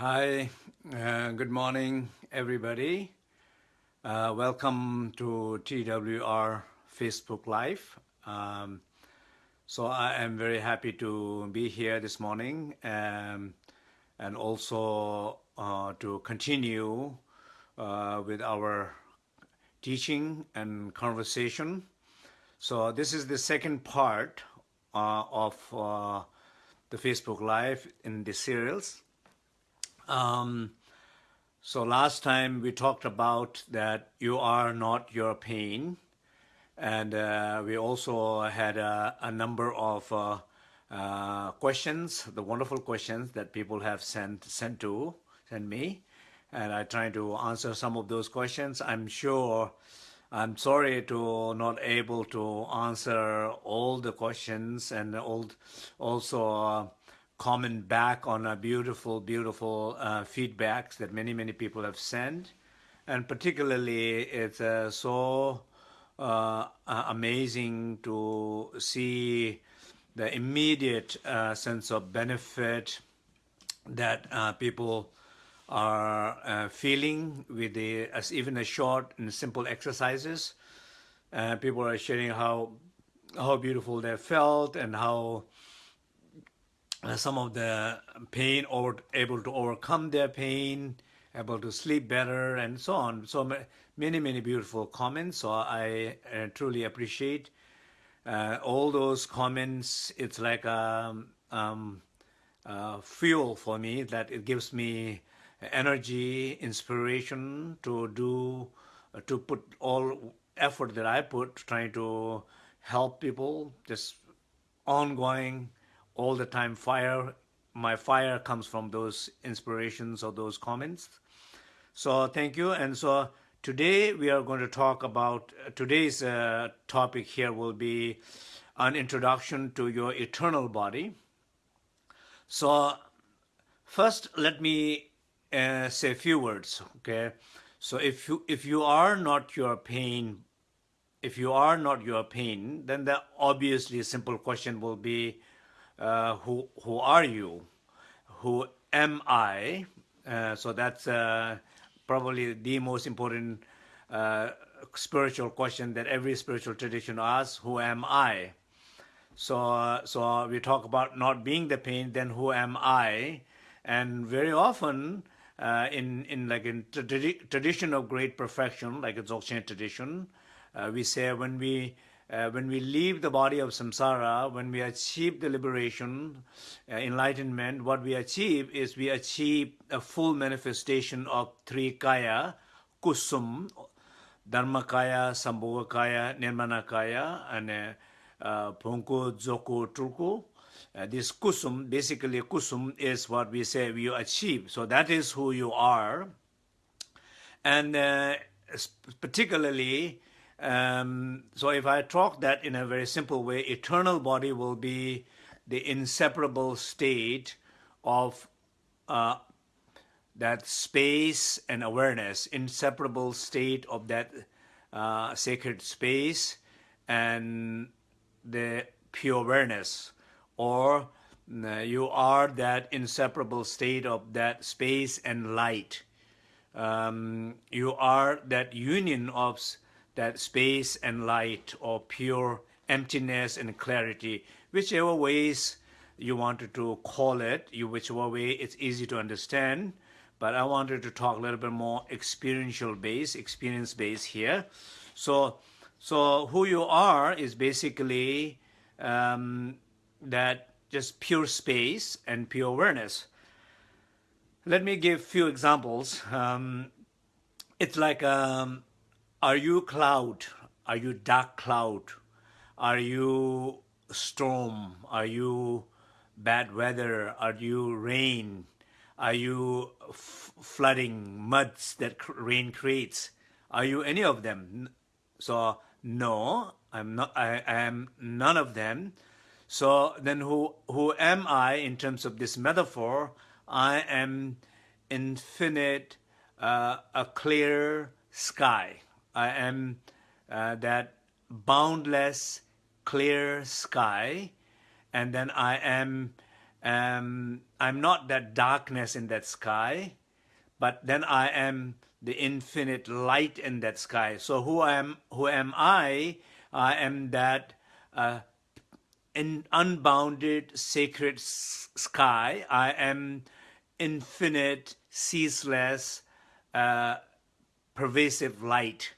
Hi, uh, good morning, everybody. Uh, welcome to TWR Facebook Live. Um, so I am very happy to be here this morning um, and also uh, to continue uh, with our teaching and conversation. So this is the second part uh, of uh, the Facebook Live in the series. Um, so last time we talked about that you are not your pain. And uh, we also had a, a number of uh, uh, questions, the wonderful questions that people have sent, sent to, sent me. And I try to answer some of those questions. I'm sure I'm sorry to not able to answer all the questions and all, also uh, comment back on our beautiful, beautiful uh, feedbacks that many, many people have sent. And particularly, it's uh, so uh, amazing to see the immediate uh, sense of benefit that uh, people are uh, feeling with the as even a short and simple exercises. People are sharing how how beautiful they felt and how some of the pain or able to overcome their pain, able to sleep better, and so on. So many many beautiful comments. So I uh, truly appreciate uh, all those comments. It's like a um, um, uh, fuel for me that it gives me energy, inspiration to do, uh, to put all effort that I put trying to help people, just ongoing, all the time fire. My fire comes from those inspirations or those comments. So thank you. And so today we are going to talk about, today's uh, topic here will be an introduction to your eternal body. So first let me uh, say a few words, okay? So if you, if you are not your pain, if you are not your pain, then the obviously simple question will be, uh, who, who are you? Who am I? Uh, so that's uh, probably the most important uh, spiritual question that every spiritual tradition asks, who am I? So, so we talk about not being the pain, then who am I? And very often, uh, in in like in tradi tradition of great perfection, like a Dzogchen tradition, uh, we say when we uh, when we leave the body of samsara, when we achieve the liberation, uh, enlightenment, what we achieve is we achieve a full manifestation of three kaya, kusum, dharmakaya, sambhogakaya, nirmanakaya, and uh, punku, zoku, tulku. Uh, this kusum, basically kusum is what we say you achieve. So that is who you are. And uh, particularly, um, so if I talk that in a very simple way, eternal body will be the inseparable state of uh, that space and awareness, inseparable state of that uh, sacred space and the pure awareness or uh, you are that inseparable state of that space and light. Um, you are that union of that space and light or pure emptiness and clarity, whichever ways you wanted to call it, you whichever way it's easy to understand. But I wanted to talk a little bit more experiential base, experience base here. So, so who you are is basically um, that just pure space and pure awareness. Let me give few examples. Um, it's like, um, are you cloud? Are you dark cloud? Are you storm? Are you bad weather? Are you rain? Are you flooding, muds that rain creates? Are you any of them? So no, I'm not. I, I am none of them. So then who, who am I in terms of this metaphor? I am infinite, uh, a clear sky. I am uh, that boundless, clear sky. And then I am um, I'm not that darkness in that sky, but then I am the infinite light in that sky. So who am who am I? I am that uh, in unbounded sacred sky. I am infinite, ceaseless, uh, pervasive light.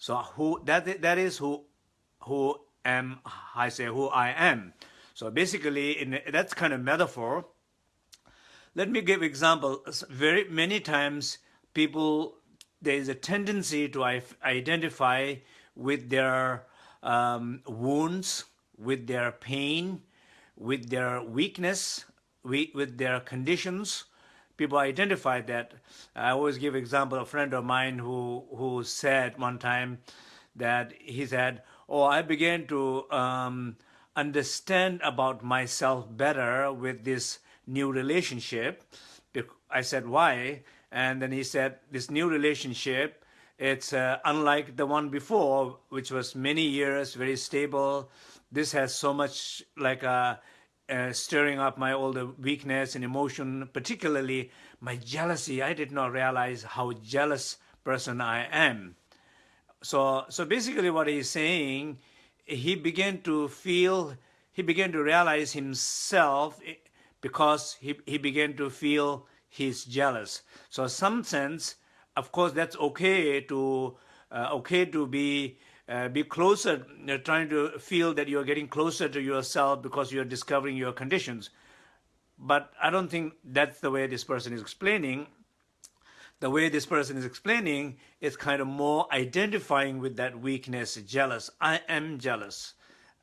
So who that that is who who am I say who I am. So basically, in that's kind of metaphor. Let me give example. Very many times, people there is a tendency to identify with their um, wounds, with their pain, with their weakness, with their conditions. People identify that. I always give example. A friend of mine who who said one time that he said, "Oh, I began to." Um, understand about myself better with this new relationship. I said, why? And then he said, this new relationship, it's uh, unlike the one before, which was many years, very stable. This has so much like a, uh, stirring up my the weakness and emotion, particularly my jealousy. I did not realize how jealous person I am. So, so basically what he's saying he began to feel, he began to realize himself eh, because he, he began to feel he's jealous. So some sense, of course, that's okay to, uh, okay to be, uh, be closer, you're trying to feel that you're getting closer to yourself because you're discovering your conditions. But I don't think that's the way this person is explaining the way this person is explaining is kind of more identifying with that weakness, jealous. I am jealous.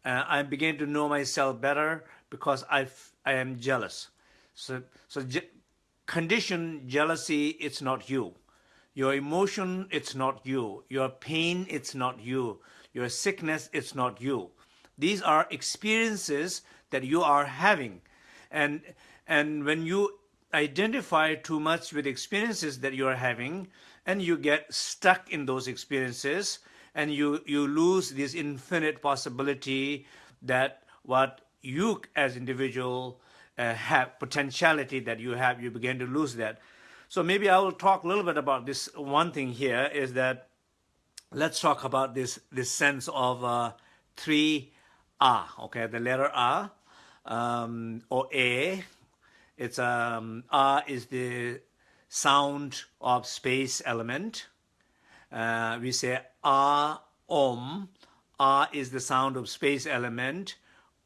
Uh, I begin to know myself better because I, I am jealous. So, so je condition jealousy, it's not you. Your emotion, it's not you. Your pain, it's not you. Your sickness, it's not you. These are experiences that you are having. And, and when you identify too much with experiences that you are having and you get stuck in those experiences and you, you lose this infinite possibility that what you as individual uh, have, potentiality that you have, you begin to lose that. So maybe I will talk a little bit about this one thing here is that let's talk about this, this sense of uh, three R, okay, the letter R um, or A, it's um, R is the sound of space element. Uh, we say R, Om. R is the sound of space element.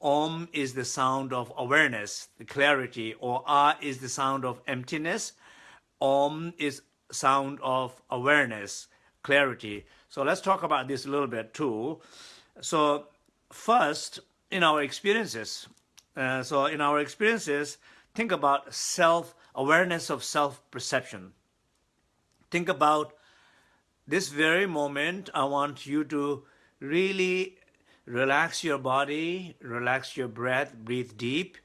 Om is the sound of awareness, the clarity, or R is the sound of emptiness. Om is sound of awareness, clarity. So let's talk about this a little bit too. So first, in our experiences, uh, so in our experiences, Think about self-awareness of self-perception. Think about this very moment, I want you to really relax your body, relax your breath, breathe deep,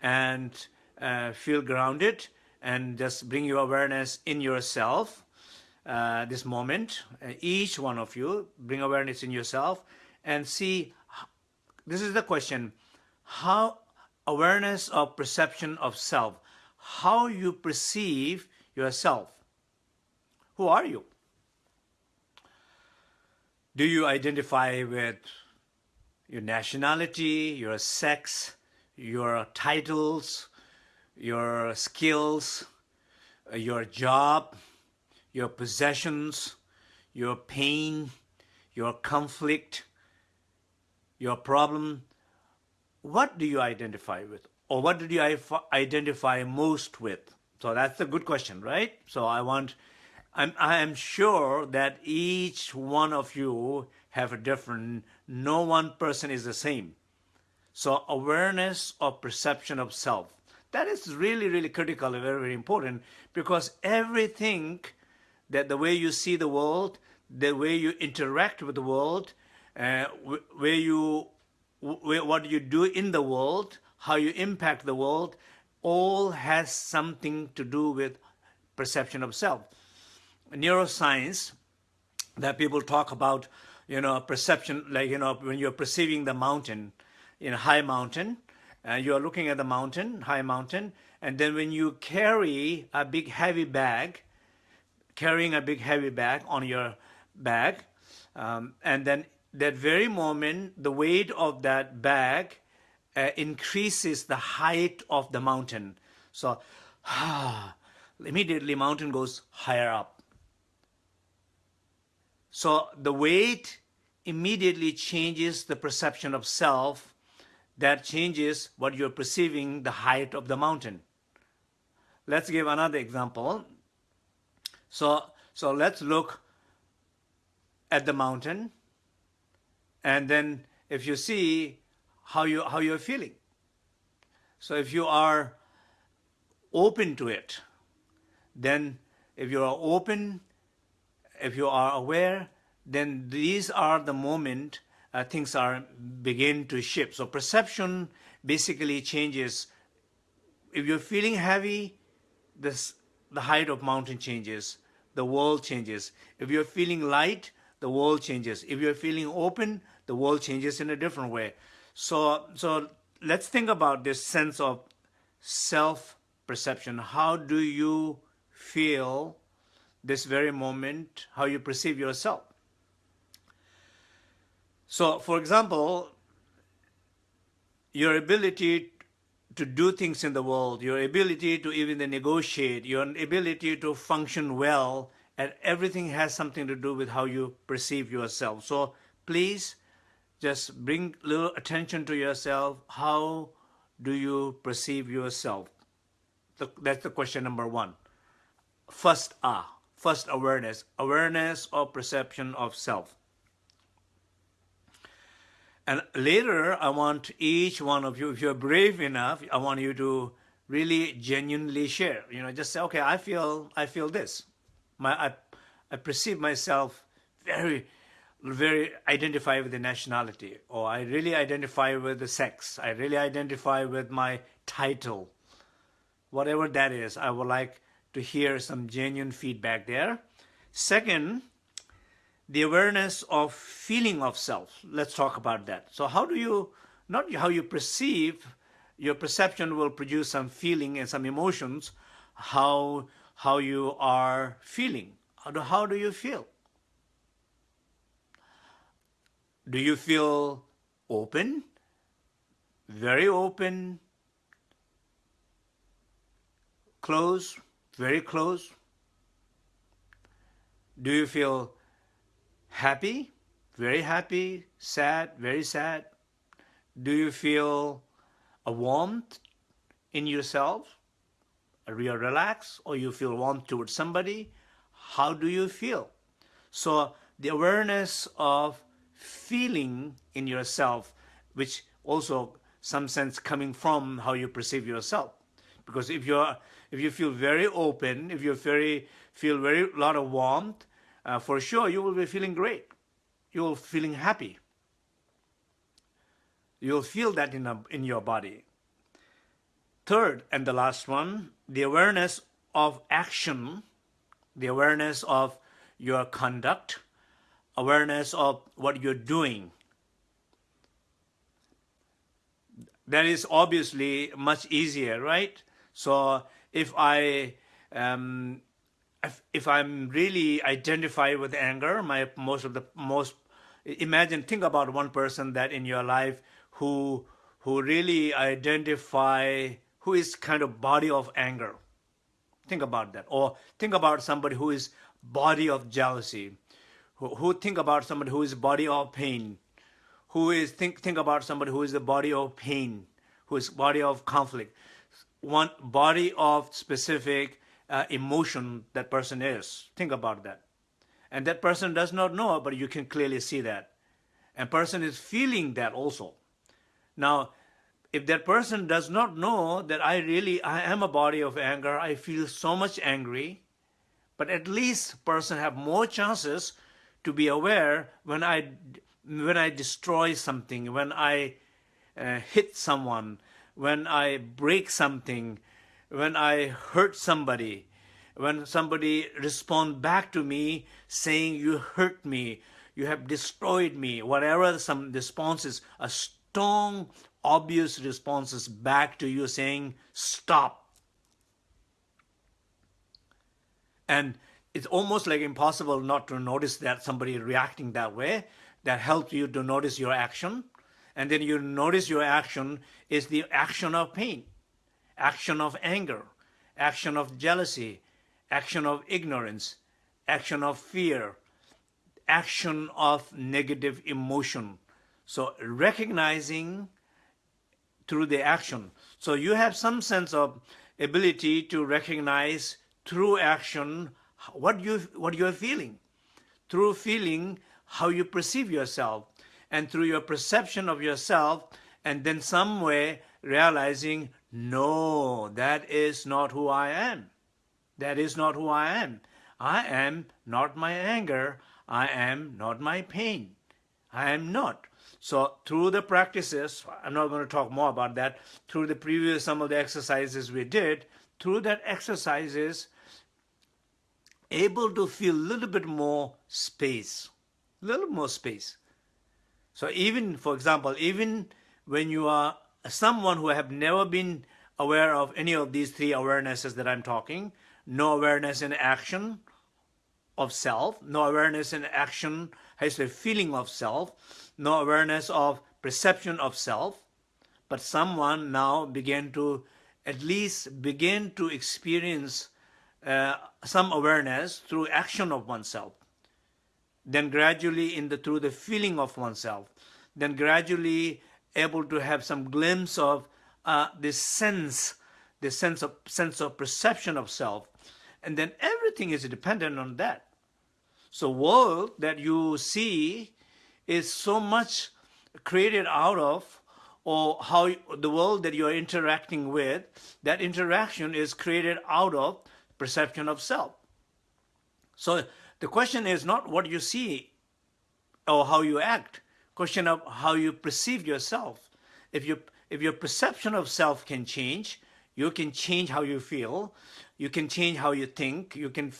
and uh, feel grounded, and just bring your awareness in yourself. Uh, this moment, uh, each one of you, bring awareness in yourself, and see, this is the question, how awareness of perception of self, how you perceive yourself. Who are you? Do you identify with your nationality, your sex, your titles, your skills, uh, your job, your possessions, your pain, your conflict, your problem, what do you identify with? Or what do you identify most with? So that's a good question, right? So I want, I'm, I am sure that each one of you have a different, no one person is the same. So awareness of perception of self, that is really, really critical and very, very important because everything that the way you see the world, the way you interact with the world, uh, where you what you do in the world, how you impact the world, all has something to do with perception of self. Neuroscience, that people talk about, you know, perception, like, you know, when you're perceiving the mountain, in a high mountain, and you are looking at the mountain, high mountain, and then when you carry a big heavy bag, carrying a big heavy bag on your bag, um, and then that very moment, the weight of that bag uh, increases the height of the mountain. So, immediately mountain goes higher up. So the weight immediately changes the perception of self that changes what you're perceiving the height of the mountain. Let's give another example. So, so let's look at the mountain and then if you see how, you, how you're feeling. So if you are open to it, then if you are open, if you are aware, then these are the moment uh, things are begin to shift. So perception basically changes. If you're feeling heavy, this, the height of mountain changes, the world changes. If you're feeling light, the world changes. If you're feeling open, the world changes in a different way. So, so let's think about this sense of self-perception. How do you feel this very moment, how you perceive yourself? So, for example, your ability to do things in the world, your ability to even negotiate, your ability to function well, and everything has something to do with how you perceive yourself. So please just bring little attention to yourself. How do you perceive yourself? That's the question number one. First ah, first awareness, awareness or perception of self. And later, I want each one of you, if you're brave enough, I want you to really genuinely share. You know, just say, okay, I feel, I feel this. My, I, I perceive myself very, very identify with the nationality, or I really identify with the sex. I really identify with my title. Whatever that is, I would like to hear some genuine feedback there. Second, the awareness of feeling of self. Let's talk about that. So how do you, not how you perceive, your perception will produce some feeling and some emotions, how, how you are feeling. How do, how do you feel? Do you feel open? Very open? Close? Very close? Do you feel happy, very happy, sad, very sad? Do you feel a warmth in yourself? Are you relaxed or you feel warm towards somebody? How do you feel? So the awareness of feeling in yourself, which also some sense coming from how you perceive yourself. Because if you're if you feel very open, if you very feel very lot of warmth, uh, for sure you will be feeling great. You'll feeling happy. You'll feel that in, a, in your body. Third, and the last one, the awareness of action, the awareness of your conduct, awareness of what you're doing. That is obviously much easier, right? So if I um, if, if I'm really identify with anger, my most of the most imagine think about one person that in your life who who really identify who is kind of body of anger. Think about that. Or think about somebody who is body of jealousy. Who, who think about somebody who is body of pain. Who is think think about somebody who is the body of pain, who is body of conflict. One body of specific uh, emotion that person is. Think about that. And that person does not know, but you can clearly see that. And person is feeling that also. Now, if that person does not know that I really, I am a body of anger, I feel so much angry, but at least person have more chances to be aware when I, when I destroy something, when I uh, hit someone, when I break something, when I hurt somebody, when somebody respond back to me saying you hurt me, you have destroyed me, whatever some responses, a strong obvious responses back to you saying, stop. And it's almost like impossible not to notice that somebody reacting that way. That helps you to notice your action. And then you notice your action is the action of pain, action of anger, action of jealousy, action of ignorance, action of fear, action of negative emotion. So recognizing through the action. So you have some sense of ability to recognize through action what you what you are feeling. Through feeling how you perceive yourself and through your perception of yourself and then some way realizing no that is not who I am. That is not who I am. I am not my anger. I am not my pain. I am not. So through the practices, I'm not going to talk more about that, through the previous, some of the exercises we did, through that exercises, able to feel a little bit more space, a little more space. So even, for example, even when you are someone who have never been aware of any of these three awarenesses that I'm talking, no awareness in action of self, no awareness in action, has a feeling of self, no awareness of perception of self, but someone now began to at least begin to experience uh, some awareness through action of oneself. Then gradually in the through the feeling of oneself, then gradually able to have some glimpse of uh, this sense, the sense of sense of perception of self, and then everything is dependent on that. So world that you see is so much created out of or how the world that you are interacting with, that interaction is created out of perception of self. So the question is not what you see or how you act, question of how you perceive yourself. If you if your perception of self can change, you can change how you feel, you can change how you think, you can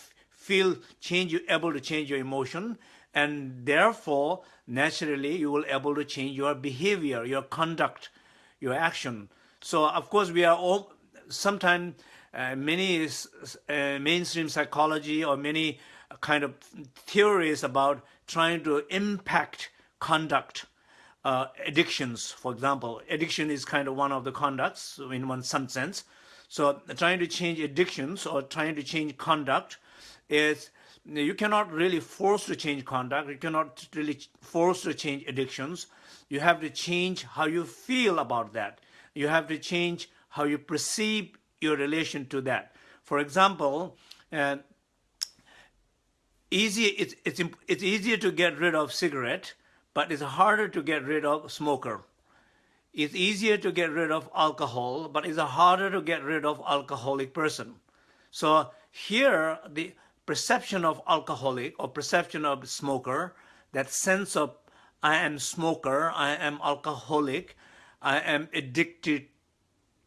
feel change, you're able to change your emotion, and therefore, naturally, you will able to change your behavior, your conduct, your action. So, of course, we are all, sometimes uh, many uh, mainstream psychology or many kind of theories about trying to impact conduct uh, addictions, for example. Addiction is kind of one of the conducts in one some sense. So trying to change addictions or trying to change conduct is you cannot really force to change conduct. You cannot really force to change addictions. You have to change how you feel about that. You have to change how you perceive your relation to that. For example, uh, easy, it's, it's, it's easier to get rid of cigarette but it's harder to get rid of smoker. It's easier to get rid of alcohol, but it's harder to get rid of alcoholic person. So here, the perception of alcoholic or perception of smoker, that sense of I am smoker, I am alcoholic, I am addicted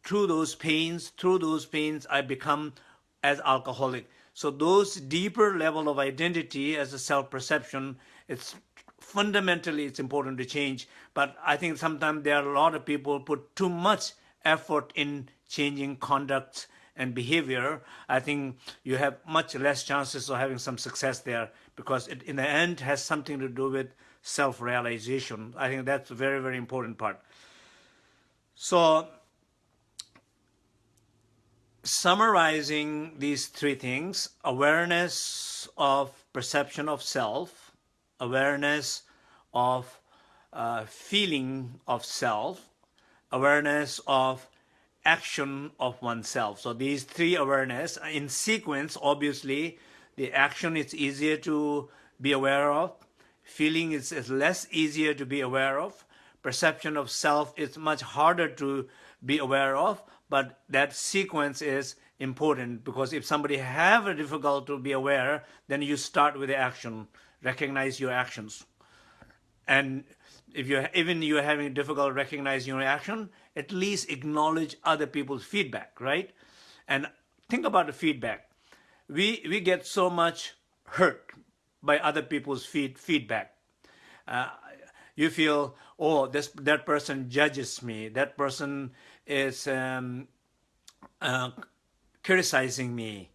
through those pains, through those pains I become as alcoholic. So those deeper level of identity as a self-perception, it's fundamentally it's important to change. But I think sometimes there are a lot of people put too much effort in changing conduct and behavior. I think you have much less chances of having some success there because it in the end has something to do with self-realization. I think that's a very, very important part. So summarizing these three things, awareness of perception of self, awareness of uh, feeling of self, awareness of action of oneself. So these three awareness in sequence, obviously, the action is easier to be aware of, feeling is, is less easier to be aware of, perception of self is much harder to be aware of, but that sequence is important because if somebody have a difficult to be aware, then you start with the action recognize your actions. And if you're even you're having difficult recognizing your action, at least acknowledge other people's feedback, right? And think about the feedback. We we get so much hurt by other people's feed, feedback. Uh, you feel, oh, this that person judges me. That person is um, uh, criticizing me.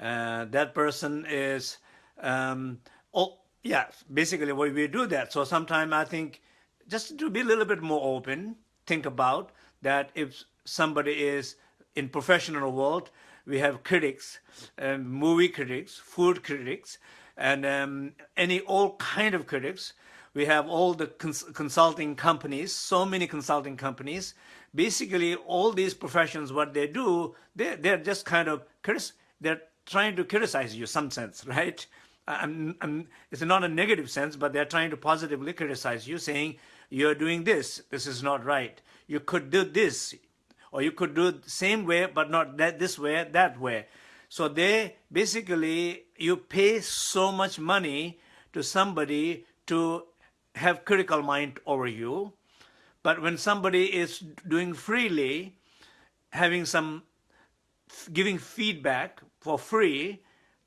Uh, that person is, um, oh, yeah, basically we do that. So sometimes I think just to be a little bit more open, think about that if somebody is in professional world, we have critics, um, movie critics, food critics, and um, any all kind of critics. We have all the cons consulting companies, so many consulting companies. Basically, all these professions, what they do, they, they're just kind of, they're trying to criticize you some sense, right? I'm, I'm, it's not a negative sense, but they're trying to positively criticize you, saying, you're doing this, this is not right. You could do this, or you could do the same way, but not that this way, that way. So they basically, you pay so much money to somebody to have critical mind over you. But when somebody is doing freely, having some, giving feedback for free,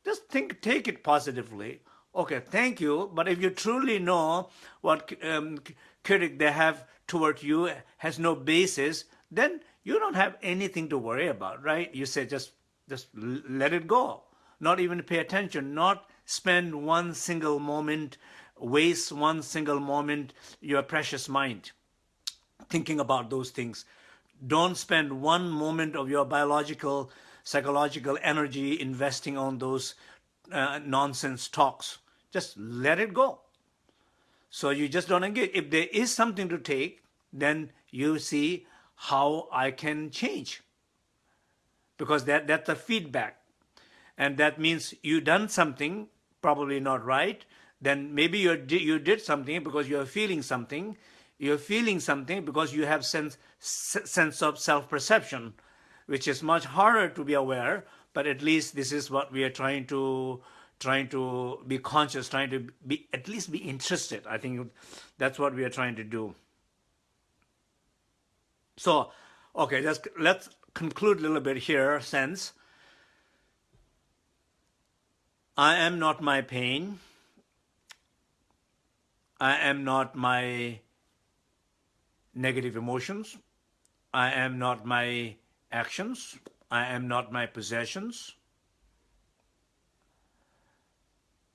just think, take it positively. Okay, thank you. But if you truly know what um, critic they have toward you has no basis, then you don't have anything to worry about, right? You say just just let it go. Not even pay attention, not spend one single moment, waste one single moment, your precious mind, thinking about those things. Don't spend one moment of your biological, psychological energy investing on those uh, nonsense talks. Just let it go. So you just don't engage. If there is something to take, then you see how I can change. Because that, that's the feedback. And that means you done something, probably not right, then maybe you you did something because you're feeling something. You're feeling something because you have sense, sense of self-perception, which is much harder to be aware, but at least this is what we are trying to trying to be conscious, trying to be at least be interested. I think that's what we are trying to do. So, okay, let's let's conclude a little bit here since I am not my pain. I am not my negative emotions. I am not my actions. I am not my possessions.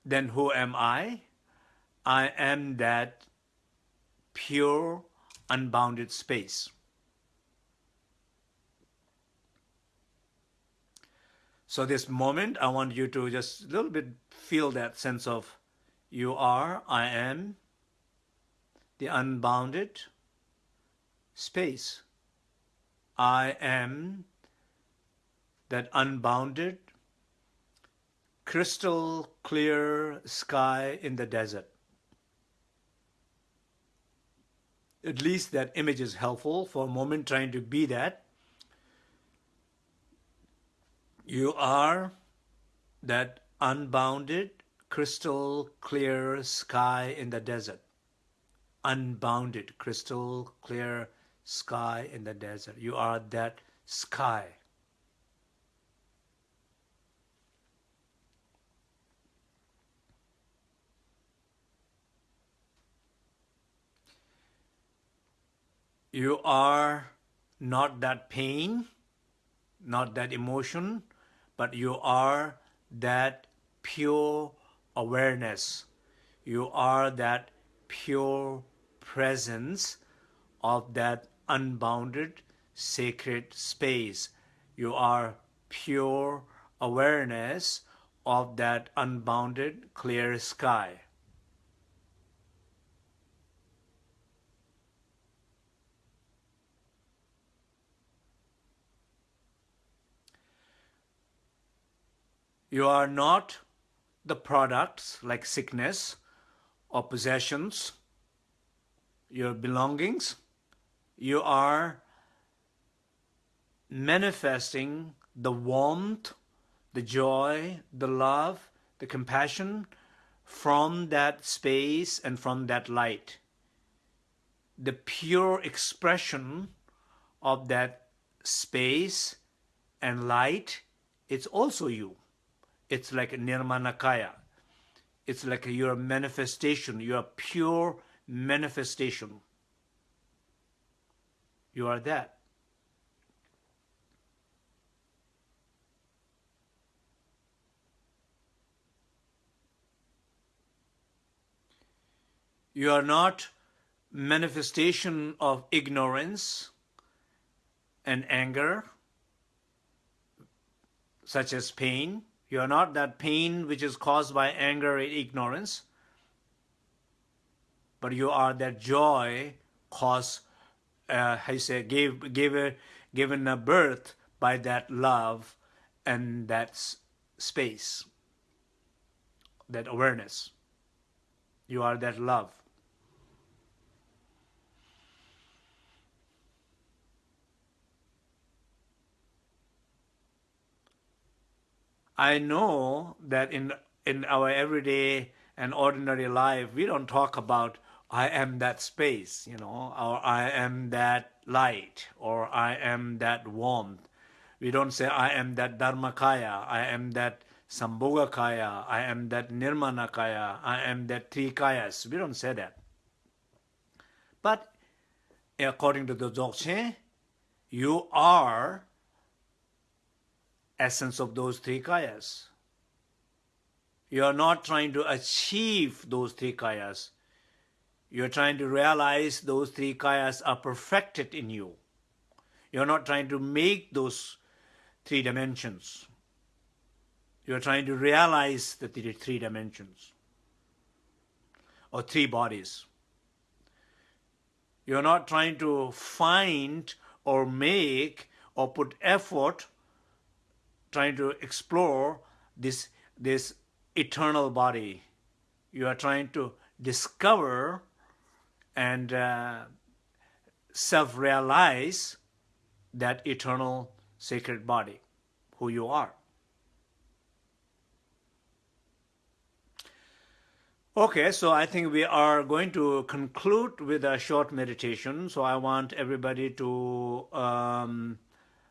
Then who am I? I am that pure, unbounded space. So this moment, I want you to just a little bit feel that sense of you are, I am, the unbounded space. I am that unbounded, crystal clear sky in the desert. At least that image is helpful for a moment trying to be that. You are that unbounded, crystal clear sky in the desert. Unbounded, crystal clear sky in the desert. You are that sky. You are not that pain, not that emotion, but you are that pure awareness. You are that pure presence of that unbounded sacred space. You are pure awareness of that unbounded clear sky. You are not the products like sickness or possessions, your belongings. You are manifesting the warmth, the joy, the love, the compassion from that space and from that light. The pure expression of that space and light, it's also you. It's like Nirmanakaya. It's like your manifestation, your pure manifestation. You are that. You are not manifestation of ignorance and anger, such as pain. You are not that pain which is caused by anger and ignorance, but you are that joy caused, uh, I say, gave, gave, given a birth by that love and that space, that awareness. You are that love. I know that in in our everyday and ordinary life, we don't talk about I am that space, you know, or I am that light, or I am that warmth. We don't say I am that Dharmakaya, I am that Sambhogakaya, I am that Nirmanakaya, I am that three kayas. We don't say that. But according to the Dzogchen, you are essence of those three kayas. You are not trying to achieve those three kayas. You are trying to realize those three kayas are perfected in you. You are not trying to make those three dimensions. You are trying to realize the three dimensions or three bodies. You are not trying to find or make or put effort trying to explore this, this eternal body. You are trying to discover and uh, self-realize that eternal sacred body, who you are. Okay, so I think we are going to conclude with a short meditation. So I want everybody to um,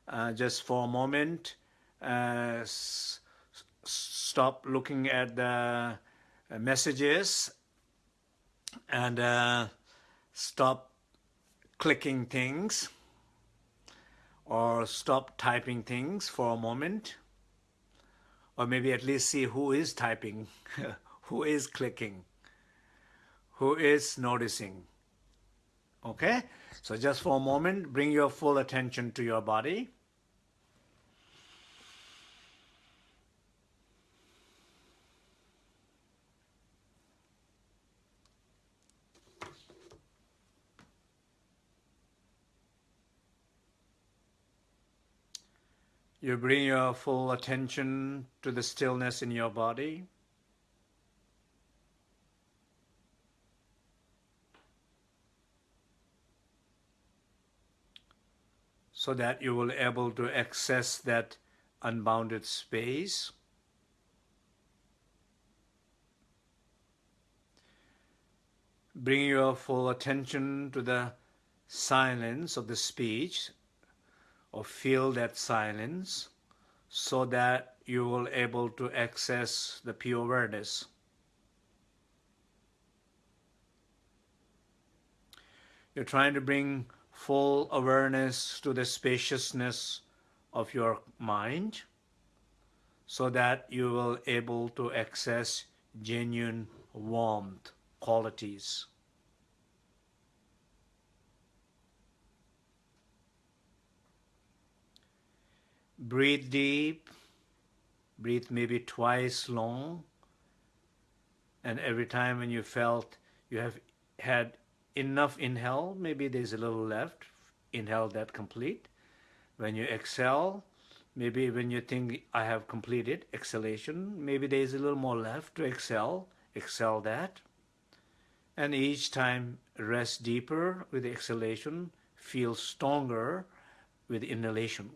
uh, just for a moment uh, stop looking at the messages and uh, stop clicking things or stop typing things for a moment or maybe at least see who is typing, who is clicking, who is noticing. Okay? So just for a moment, bring your full attention to your body. You bring your full attention to the stillness in your body. so that you will able to access that unbounded space. Bring your full attention to the silence of the speech or feel that silence so that you will able to access the pure awareness. You're trying to bring full awareness to the spaciousness of your mind so that you will able to access genuine warmth qualities. Breathe deep. Breathe maybe twice long. And every time when you felt you have had enough inhale, maybe there's a little left, inhale that complete. When you exhale, maybe when you think I have completed exhalation, maybe there's a little more left to exhale, exhale that. And each time rest deeper with exhalation, feel stronger with inhalation.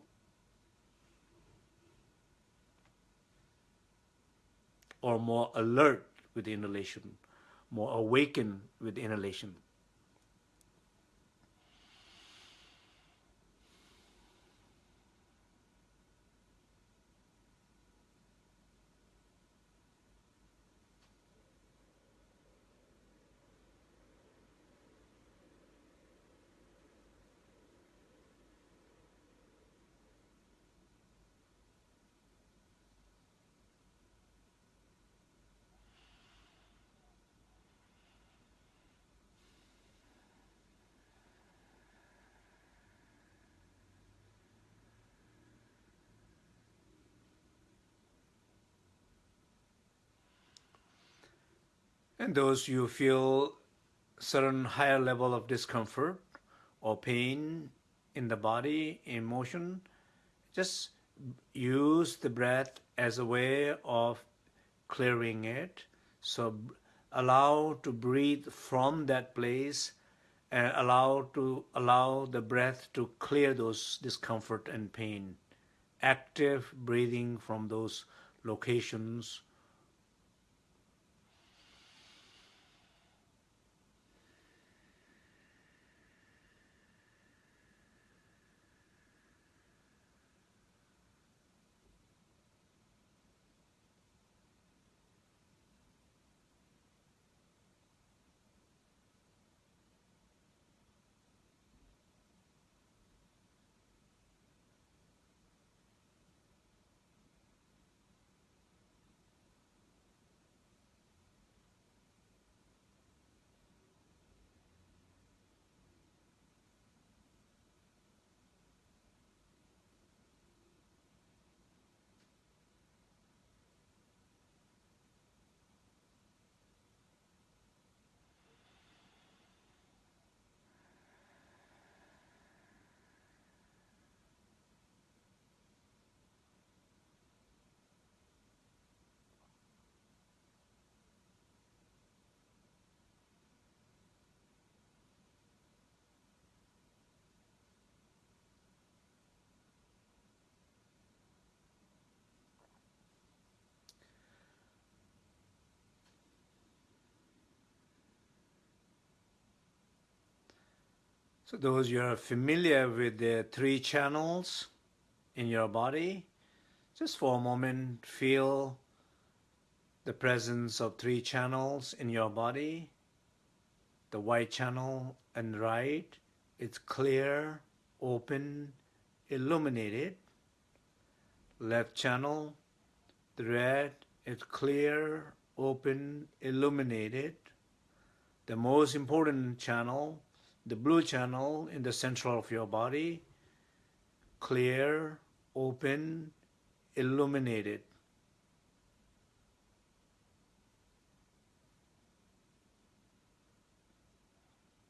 Or more alert with inhalation, more awakened with inhalation. And those you feel certain higher level of discomfort or pain in the body, emotion, just use the breath as a way of clearing it. So allow to breathe from that place and allow to allow the breath to clear those discomfort and pain. Active breathing from those locations So those you are familiar with the three channels in your body, just for a moment feel the presence of three channels in your body. The white channel and right, it's clear, open, illuminated. Left channel, the red, it's clear, open, illuminated. The most important channel, the blue channel in the center of your body, clear, open, illuminated.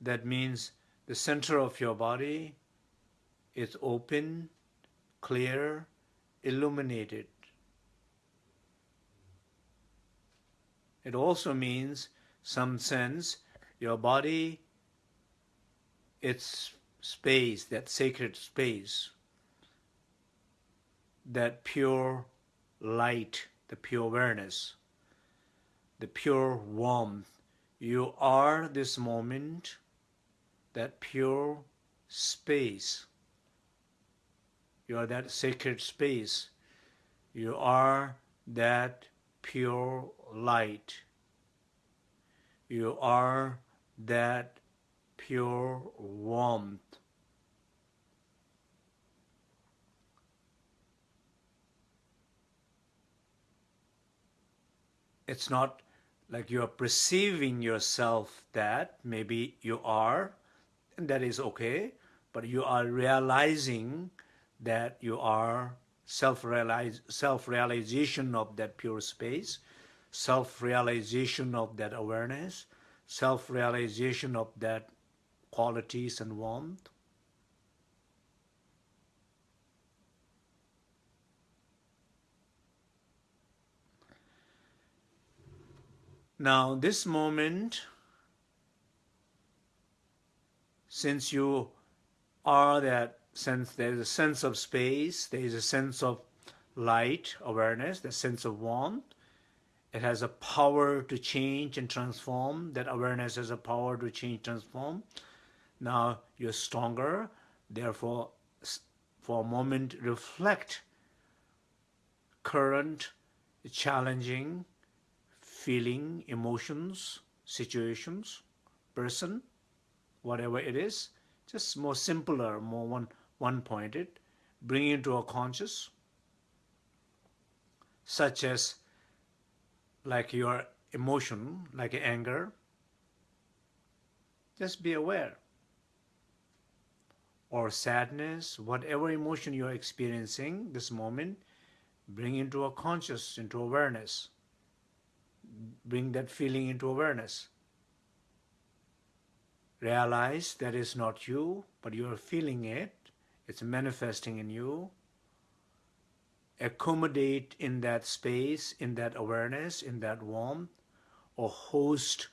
That means the center of your body is open, clear, illuminated. It also means some sense your body its space, that sacred space, that pure light, the pure awareness, the pure warmth. You are this moment, that pure space. You are that sacred space. You are that pure light. You are that pure warmth. It's not like you are perceiving yourself that maybe you are, and that is okay, but you are realizing that you are self-realization of that pure space, self-realization of that awareness, self-realization of that qualities and warmth. Now this moment, since you are that sense, there is a sense of space, there is a sense of light, awareness, the sense of warmth, it has a power to change and transform. That awareness has a power to change, transform. Now you're stronger. Therefore, for a moment, reflect current challenging feeling, emotions, situations, person, whatever it is, just more simpler, more one, one-pointed, bring into a conscious, such as like your emotion, like anger, just be aware or sadness, whatever emotion you're experiencing this moment, bring into a conscious, into awareness. bring that feeling into awareness. Realize that is not you, but you are feeling it. It's manifesting in you. Accommodate in that space, in that awareness, in that warmth, or host,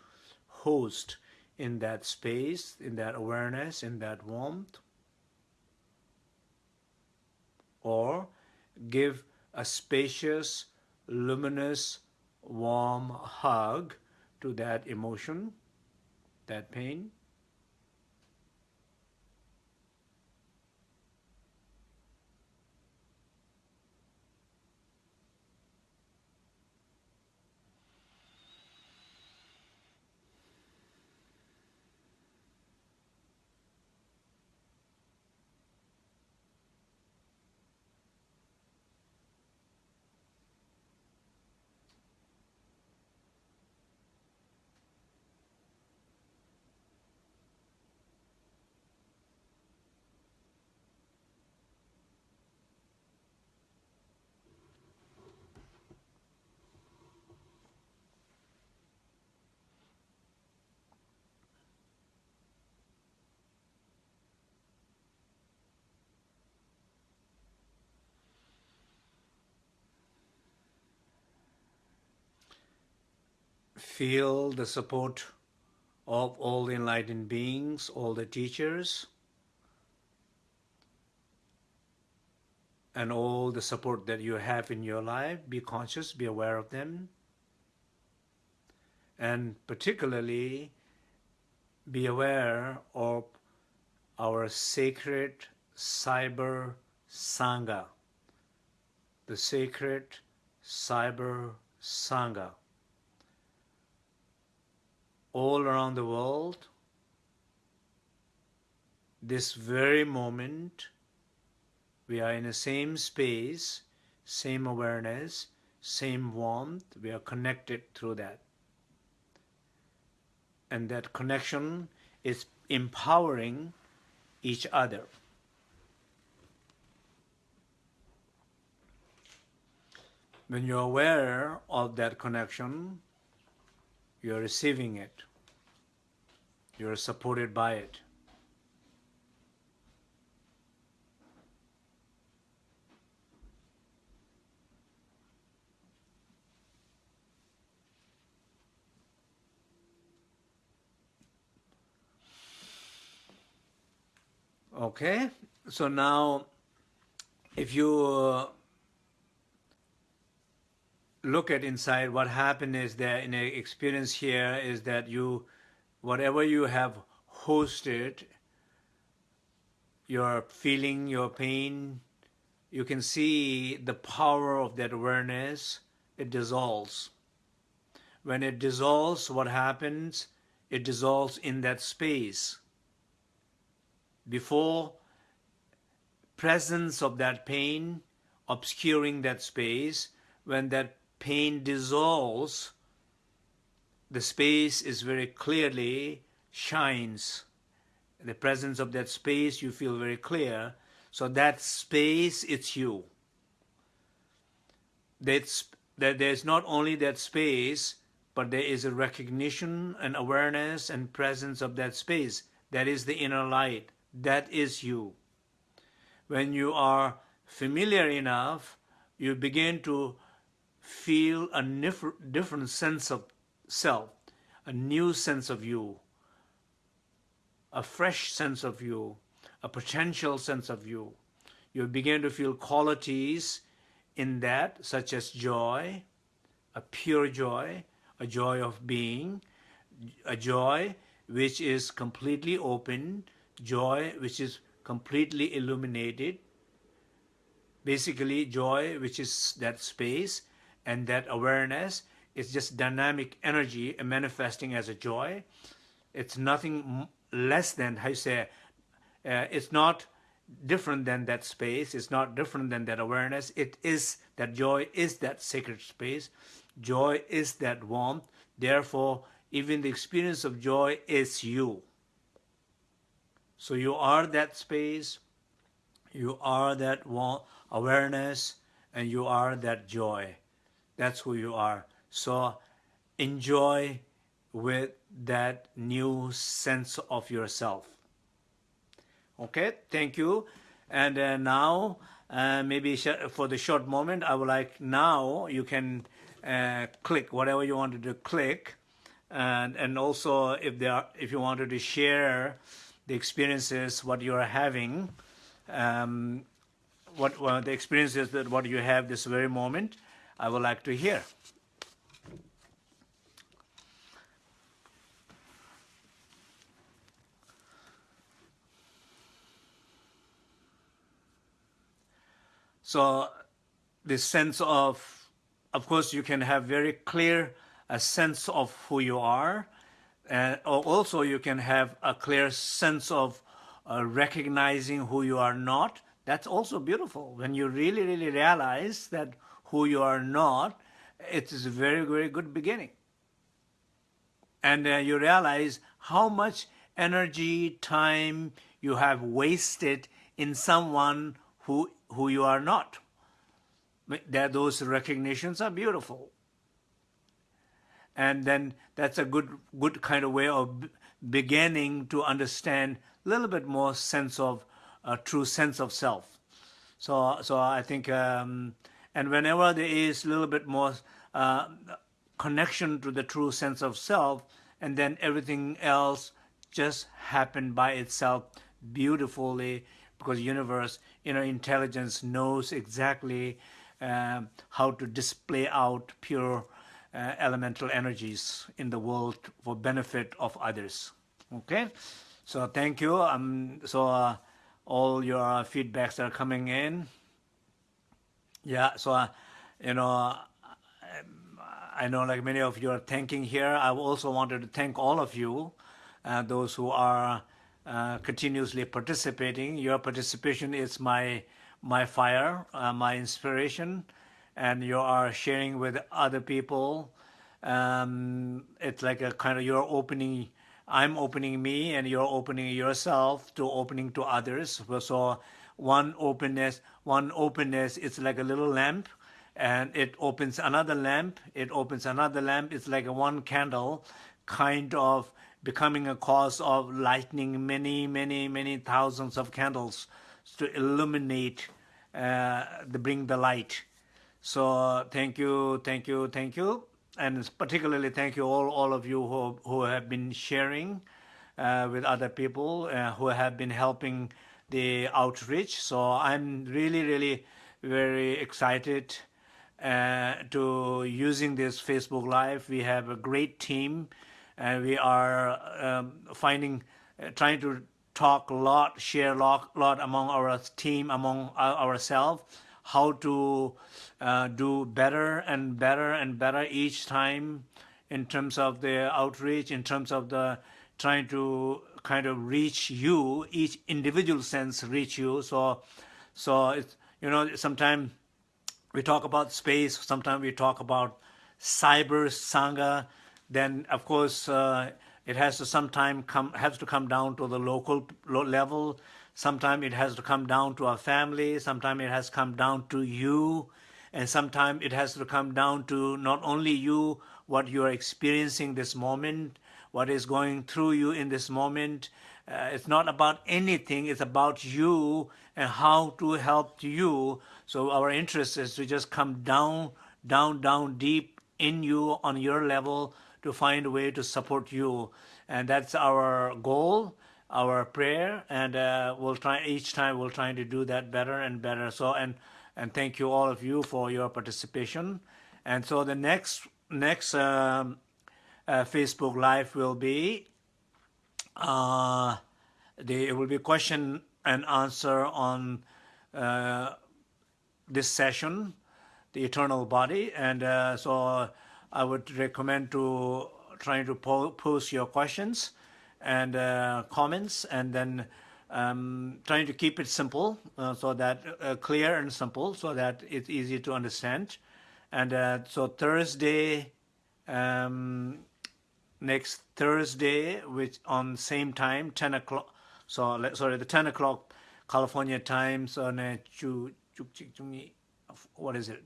host in that space, in that awareness, in that warmth. Or give a spacious, luminous, warm hug to that emotion, that pain. Feel the support of all the enlightened beings, all the teachers, and all the support that you have in your life. Be conscious, be aware of them. And particularly, be aware of our sacred cyber Sangha, the sacred cyber Sangha all around the world, this very moment, we are in the same space, same awareness, same warmth, we are connected through that. And that connection is empowering each other. When you're aware of that connection, you're receiving it. You're supported by it. Okay, so now if you uh, look at inside, what happened is that in an experience here is that you, whatever you have hosted, your feeling, your pain, you can see the power of that awareness, it dissolves. When it dissolves, what happens? It dissolves in that space. Before presence of that pain obscuring that space, when that pain dissolves, the space is very clearly shines. The presence of that space you feel very clear. So that space, it's you. That's, that there's not only that space, but there is a recognition and awareness and presence of that space. That is the inner light. That is you. When you are familiar enough, you begin to feel a different sense of self, a new sense of you, a fresh sense of you, a potential sense of you. You begin to feel qualities in that, such as joy, a pure joy, a joy of being, a joy which is completely open, joy which is completely illuminated, basically joy which is that space and that awareness is just dynamic energy manifesting as a joy. It's nothing less than, how you say, uh, it's not different than that space. It's not different than that awareness. It is, that joy is that sacred space. Joy is that warmth. Therefore, even the experience of joy is you. So you are that space, you are that awareness, and you are that joy. That's who you are. So enjoy with that new sense of yourself. Okay, thank you. And uh, now, uh, maybe for the short moment, I would like now you can uh, click whatever you wanted to click. And, and also if there are, if you wanted to share the experiences, what you are having, um, what well, the experiences that what you have this very moment, I would like to hear. So this sense of, of course, you can have very clear a sense of who you are, and also you can have a clear sense of uh, recognizing who you are not. That's also beautiful. When you really, really realize that who you are not, it is a very, very good beginning. And uh, you realize how much energy, time you have wasted in someone who who you are not. That those recognitions are beautiful. And then that's a good, good kind of way of beginning to understand a little bit more sense of, a true sense of self. So, so I think, um, and whenever there is a little bit more uh, connection to the true sense of self, and then everything else just happened by itself beautifully because universe, you know, intelligence knows exactly um, how to display out pure uh, elemental energies in the world for benefit of others. Okay, so thank you. Um, so uh, all your feedbacks are coming in. Yeah, so uh, you know, I know like many of you are thanking here. I also wanted to thank all of you, uh, those who are uh, continuously participating. Your participation is my my fire, uh, my inspiration, and you are sharing with other people. Um, it's like a kind of you're opening. I'm opening me, and you're opening yourself to opening to others. So one openness, one openness. It's like a little lamp, and it opens another lamp. It opens another lamp. It's like a one candle, kind of becoming a cause of lighting many, many, many thousands of candles to illuminate, uh, the bring the light. So thank you, thank you, thank you. And particularly thank you all, all of you who, who have been sharing uh, with other people, uh, who have been helping the outreach. So I'm really, really very excited uh, to using this Facebook Live. We have a great team and we are um, finding, uh, trying to talk a lot, share a lot, lot among our team, among ourselves, how to uh, do better and better and better each time in terms of the outreach, in terms of the trying to kind of reach you, each individual sense reach you. So, so it's, you know, sometimes we talk about space, sometimes we talk about cyber sangha, then of course uh, it has to sometime come has to come down to the local level. Sometimes it has to come down to our family. Sometimes it has come down to you, and sometimes it has to come down to not only you, what you are experiencing this moment, what is going through you in this moment. Uh, it's not about anything. It's about you and how to help you. So our interest is to just come down, down, down deep in you on your level to find a way to support you. And that's our goal, our prayer, and uh, we'll try each time we'll try to do that better and better. So and and thank you all of you for your participation. And so the next next um, uh, Facebook Live will be uh, will be question and answer on uh, this session, the eternal body, and uh, so I would recommend to trying to po post your questions and uh, comments and then um, trying to keep it simple uh, so that uh, clear and simple so that it's easy to understand. And so Thursday, um, next Thursday, which on same time, 10 o'clock, so sorry, the 10 o'clock California time, so what is it?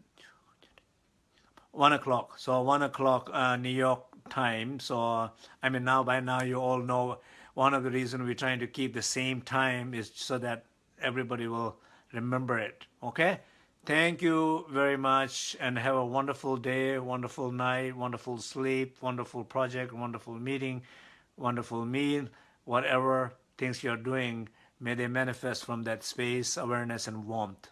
one o'clock. So one o'clock uh, New York time. So I mean now by now you all know one of the reasons we're trying to keep the same time is so that everybody will remember it. Okay. Thank you very much and have a wonderful day, wonderful night, wonderful sleep, wonderful project, wonderful meeting, wonderful meal, whatever things you're doing, may they manifest from that space, awareness, and warmth.